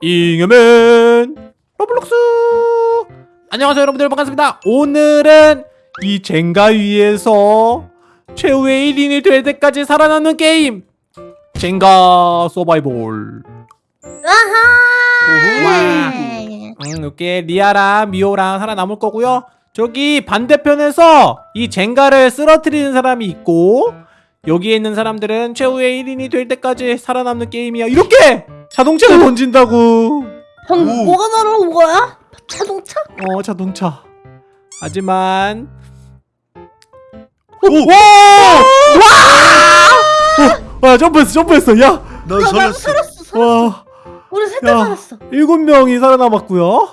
잉여맨 로블록스. 안녕하세요 여러분들. 반갑습니다. 오늘은 이 젠가 위에서 최후의 1인이 될 때까지 살아남는 게임. 젠가 서바이벌. 아하. 음, 이렇게 리아랑 미호랑 살아남을 거고요. 저기 반대편에서 이 젠가를 쓰러뜨리는 사람이 있고 여기에 있는 사람들은 최후의 1인이 될 때까지 살아남는 게임이야. 이렇게 자동차를 던진다고 방 오. 뭐가 날아온 거야? 자동차? 어 자동차 하지만 오! 와! 와! 와 점프했어 점프했어 야! 난 야, 나도 살았어. 살았어. 살았어. 와 우리 셋다 야. 살았어. 일곱 명이 살아남았고요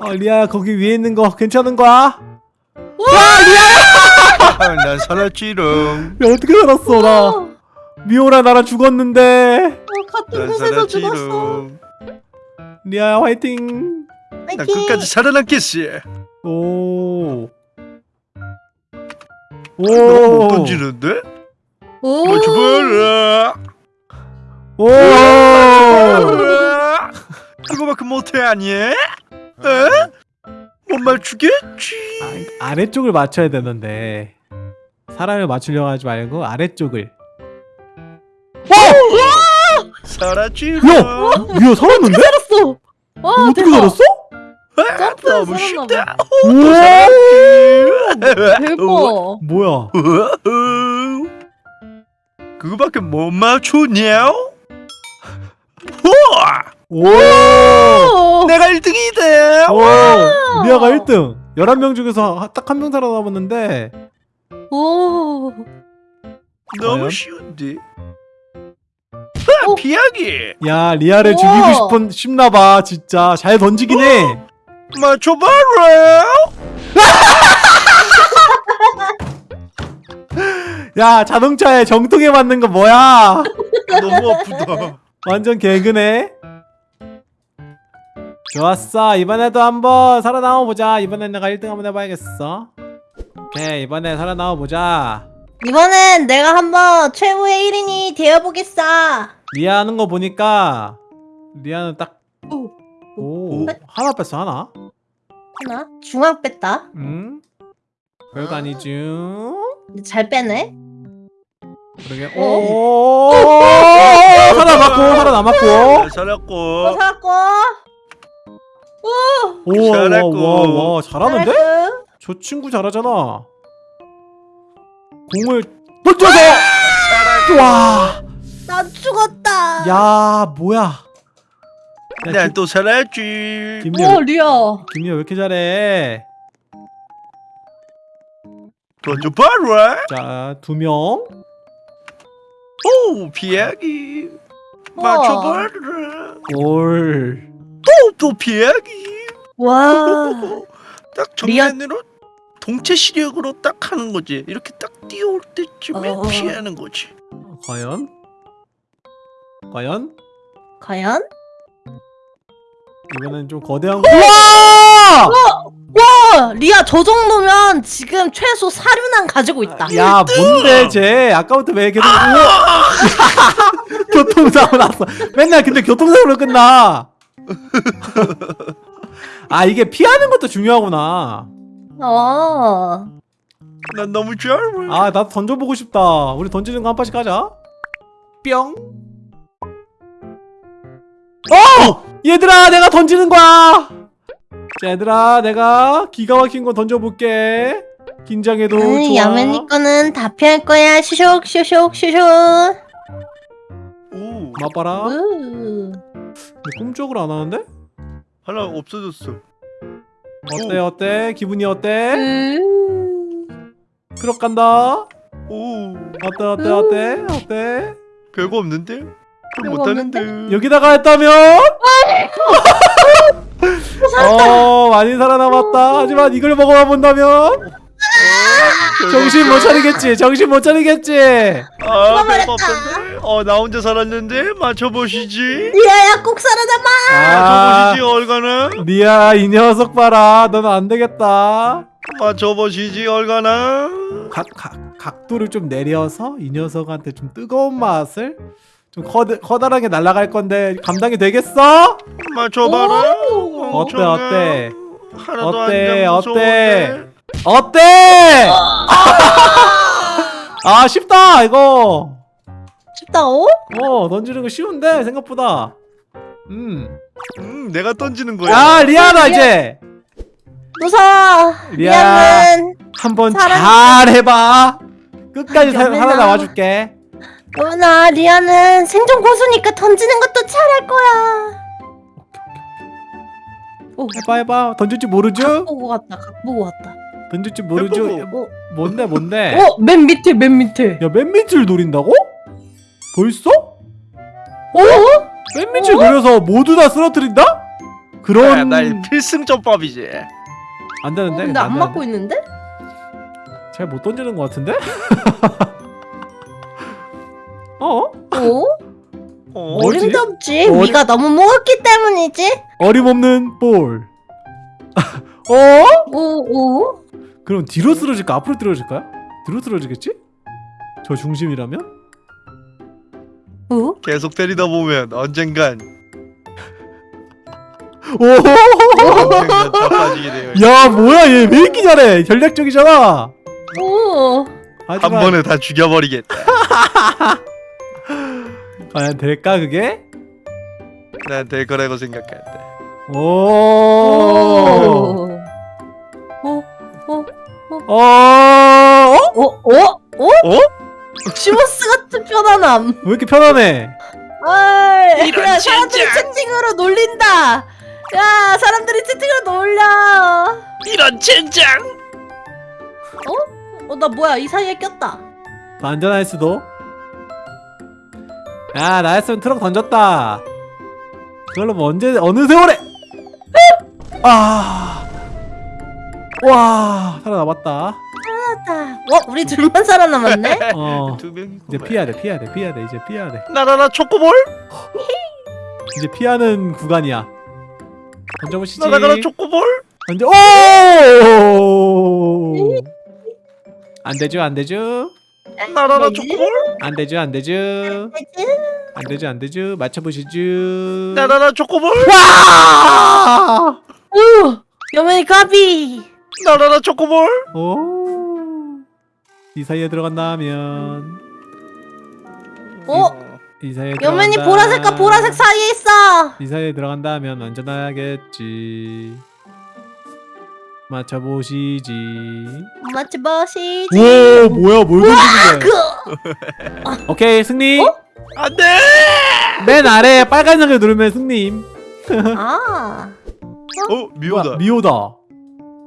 아 리아야 거기 위에 있는 거 괜찮은 거야? 아, 난 살았지롱. 야 어떻게 살았어 나 어, 미호랑 나랑 죽었는데 어, 같은 난 곳에서 죽었어. 살았지롱. 리아야 화이팅 난. 끝까지 살아남겠어. 오. 너무 못 오. 던지는데? 오. 뭐 죽어라. 오. 그거밖에 못해 아니? 에? 못 맞추겠지. 아, 아래쪽을 맞춰야 되는데 사람을 맞추려고 하지 말고 아래쪽을. 살았지롱. 미호 살았는데? 살았어. 와 어떻게 대박. 살았어? 점프해서 너무 쉽다. 우와. 대박. 뭐야? 그거밖에 못 맞추냐? 우와! 오. 오. 내가 1등이다. 오. 리아가 1등. 11명 중에서 딱 한 명 살아남았는데 오. 너무 과연? 쉬운데. 오. 아, 피하기. 야 리아를 우와. 죽이고 싶은 싶나봐 진짜 잘 던지긴 해. 맞춰봐라. 야 자동차에 정통에 맞는 거 뭐야? 너무 아프다. 완전 개그네. 좋았어. 이번에도 한번 살아남아 보자. 이번엔 내가 1등 한번 해봐야겠어. 오케이 이번에 살아남아 보자. 이번엔 내가 한번 최후의 1인이 되어보겠어. 리아 하는 거 보니까 리아는 딱 오. 오, 오. 하나 뺐어 하나. 하나. 중앙 뺐다. 응? 별거 아니죠? 근데 잘 빼네. 그러게. 어? 오, 살아남았고 살아남았고. 잘 살았고. 어, 살았고. 오, 잘했고. 와, 와, 잘하는데? 살았고. 저 친구 잘하잖아. 공을 던져서. 와, 나 죽었다. 야 뭐야? 야, 난 또 살았지. 김, 김이 오 리아. 김이 왜 이렇게 잘해? 던져 봐라. 자, 두 명. 오, 피하기. 우와. 맞춰봐라. 올. 또, 또 피하기. 와. 딱 리아- 정면으로 동체 시력으로 딱 하는 거지. 이렇게 딱 뛰어올 때쯤에 어. 피하는 거지. 과연? 과연? 과연? 이번엔 좀 거대한 거. 우와! 와 리아 저 정도면 지금 최소 사륜안 가지고 있다. 야, 뭔데 쟤? 아까부터 왜 계속 우와! 교통사고 났어. 맨날 근데 교통사고로 끝나. 아, 이게 피하는 것도 중요하구나. 어. 난 너무 좋아. 아, 나도 던져보고 싶다. 우리 던지는 거한 판씩 하자. 뿅. 어! 얘들아, 내가 던지는 거야. 자, 얘들아, 내가 기가 막힌 거 던져볼게. 긴장해도 음, 좋아. 야맨이 거는 다 피할 거야. 슈슉 슈슉 슈슉. 오, 맛봐라. 우. 근데 꿈쩍을 안 하는데? 하나 없어졌어. 어때, 어때? 기분이 어때? 음. 트럭 간다. 오, 어때, 어때, 어때? 어때? 별거 없는데? 못하는데. 여기다가 했다면? 어, 많이 살아남았다. 하지만 이걸 먹어만 본다면? 정신 못 차리겠지. 정신 못 차리겠지. 아. 별거 없던데? 어, 나 혼자 살았는데? 맞춰보시지. 리아야 꼭 살아남아. 아, 맞춰보시지, 얼가나. 리아 이 녀석 봐라. 너는 안 되겠다. 맞춰보시지, 얼가나. 각, 각, 각도를 좀 내려서 이 녀석한테 좀 뜨거운 맛을 좀 커, 커다랗게 날아갈 건데 감당이 되겠어? 맞춰봐라. 오. 어때. 어때? 하나도 어때, 안 어때? 어때? 아 쉽다 이거 쉽다고? 어 던지는 거 쉬운데 생각보다 음. 음, 내가 던지는 거야. 야 리아나 이제 무서워. 리아. 한번 잘 해봐 끝까지 사- 여민아. 살아남아 줄게 여민아 리아는 생존 고수니까 던지는 것도 잘할 거야. 오, 해봐 해봐 던질지 각 모르죠? 보고 갔다. 각 보고 갔다. 던질지 모르죠? 어, 뭔데 뭔데? 어, 맨 밑에 맨 밑에. 야맨 밑을 노린다고? 벌써? 어? 맨 밑을 노려서 모두 다 쓰러뜨린다? 야, 그런 날 필승전법이지. 안 어, 되는데? 근데 안 맞고 있는데? 잘 못 던지는 것 같은데? 어? 어? 어? 없지. 어리- 네가 너무 무겁기 때문이지. 어림없는 볼 어? 오, 오. 그럼 뒤로 쓰러질까? 앞으로 쓰러질까요? 뒤로 쓰러지겠지? 저 중심이라면? 오? 계속 때리다 보면 언젠간 오! 야 뭐야 얘 왜 이렇게 잘해 전략적이잖아 오. 한 하지만 번에 다 죽여버리겠다. 과연 될까 그게? 난 될 거라고 생각한다. 오! 오. 오. 오. 어? 오. 오. 오? 어? 시모스 같은 편안함. 왜 이렇게 편하네? 어이. 이런 야, 사람들이 젠장. 채팅으로 놀린다. 야, 사람들이 채팅으로 놀려. 이런 젠장! 어, 나 뭐야? 이 사이에 꼈다. 더 안전할 수도. 야 나였으면 트럭 던졌다. 그걸로 뭐 언제 어느 세월에? 아, 와 살아남았다. 살았다. 어, 우리 둘만 살아남았네. 어두 명이 이제 피해야 돼, 피해야 돼, 피해야 돼, 이제 피해야 돼. 나라라 초코볼? 이제 피하는 구간이야. 던져보시지. 나라라 초코볼? 던져. 오! 안 되죠, 안 되죠, 나라라 뭐지? 초코볼? 안 되죠, 안 되죠, 안 되죠, 안 되죠. 맞춰보시죠. 나라라 초코볼? 와! 오, 여맨이 까비. 나라라 초코볼? 오. 이 사이에 들어간다면 어, 이 사이에 여맨이 보라색과 보라색 사이에 있어. 이 사이에 들어간다면 안전하겠지. 맞춰보시지. 맞지 보시지. 오 뭐야 뭘 던지는 그, 거야? 오케이 승리. 안 돼! 맨 아래 빨간색을 누르면 승리임. 아, 어, 미호다. 뭐야, 미호다.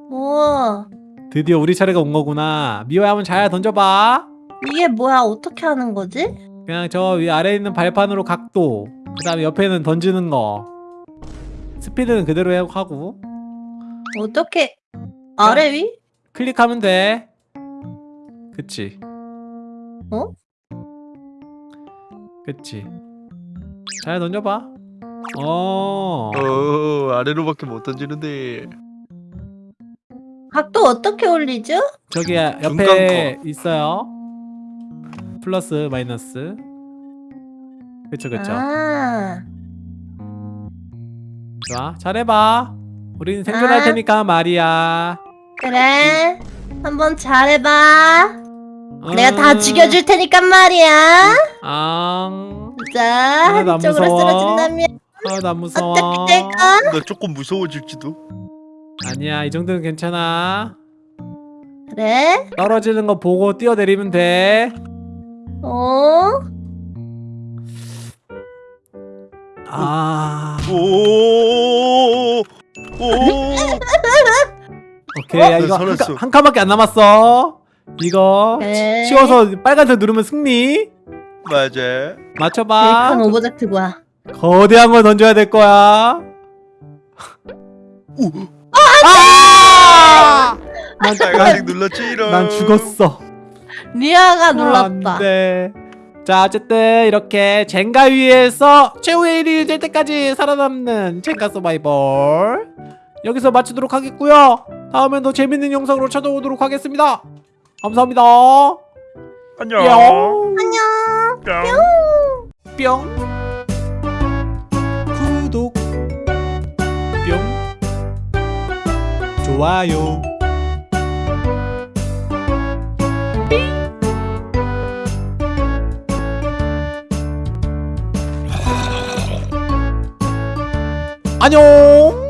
뭐 드디어 우리 차례가 온 거구나. 미호야 한번 잘 던져봐. 이게 뭐야? 어떻게 하는 거지? 그냥 저 위 아래에 있는 발판으로 각도. 그 다음에 옆에는 던지는 거. 스피드는 그대로 해- 하고 어떻게 아래 위? 클릭하면 돼. 그치. 어? 그치. 잘 던져봐. 어. 어, 아래로밖에 못 던지는데. 각도 어떻게 올리죠? 저기 옆에 있어요. 플러스 마이너스. 그쵸 그쵸. 아, 좋아. 잘해봐. 우리는 생존할 아. 테니까 말이야. 그래. 한번 잘해봐. 어. 내가 다 죽여줄 테니까 말이야. 앙. 자, 나 한쪽으로 무서워. 쓰러진다면 아, 나 무서워. 어떻게 될까? 나 조금 무서워질지도. 아니야, 이 정도는 괜찮아. 그래? 떨어지는 거 보고 뛰어내리면 돼. 어? 아. 오, 오, 오케이. 어? 야, 이거 나 한, 카. 한 칸밖에 안 남았어. 이거 네. 치워서 빨간색 누르면 승리. 맞아. 맞춰봐. 벨칸 오브젝트 뭐야? 거대한 걸 던져야 될 거야. 오, 아! 난, 빨간색 눌렀지 이런. 난 죽었어. 리아가 놀랐다. 안돼. 자 어쨌든 이렇게 젠가 위에서 최후의 1위 될 때까지 살아남는 젠가 서바이벌 여기서 마치도록 하겠고요. 다음엔 더 재밌는 영상으로 찾아오도록 하겠습니다. 감사합니다. 안녕. 뿅. 안녕. 뿅. 뿅 구독 뿅 좋아요 안녕